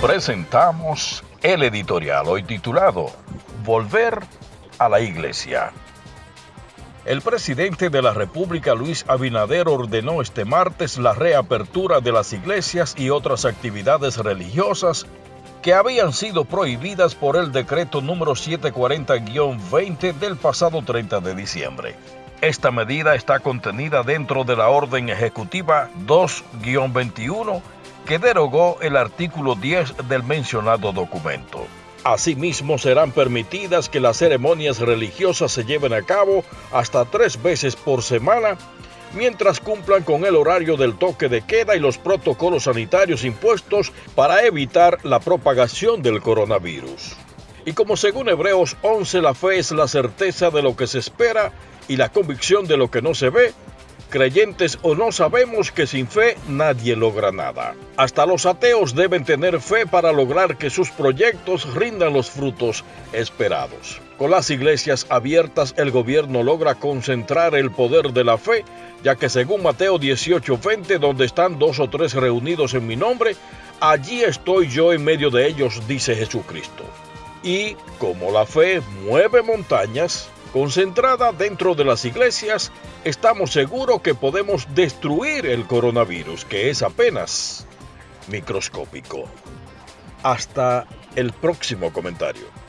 presentamos el editorial hoy titulado Volver a la Iglesia. El presidente de la República, Luis Abinader, ordenó este martes la reapertura de las iglesias y otras actividades religiosas que habían sido prohibidas por el decreto número 740-20 del pasado 30 de diciembre. Esta medida está contenida dentro de la Orden Ejecutiva 2-21 que derogó el artículo 10 del mencionado documento. Asimismo, serán permitidas que las ceremonias religiosas se lleven a cabo hasta tres veces por semana, mientras cumplan con el horario del toque de queda y los protocolos sanitarios impuestos para evitar la propagación del coronavirus. Y como según Hebreos 11 la fe es la certeza de lo que se espera y la convicción de lo que no se ve, creyentes o no sabemos que sin fe nadie logra nada. Hasta los ateos deben tener fe para lograr que sus proyectos rindan los frutos esperados. Con las iglesias abiertas el gobierno logra concentrar el poder de la fe, ya que según Mateo 18:20, donde están dos o tres reunidos en mi nombre, allí estoy yo en medio de ellos, dice Jesucristo. Y como la fe mueve montañas, concentrada dentro de las iglesias, estamos seguros que podemos destruir el coronavirus, que es apenas microscópico. Hasta el próximo comentario.